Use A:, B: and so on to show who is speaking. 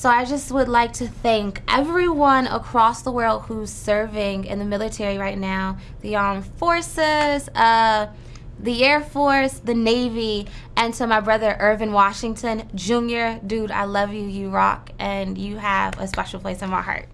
A: So I just would like to thank everyone across the world who's serving in the military right now, the armed forces, uh, the Air Force, the Navy, and to my brother Irvin Washington Jr. Dude, I love you. You rock, and you have a special place in my heart.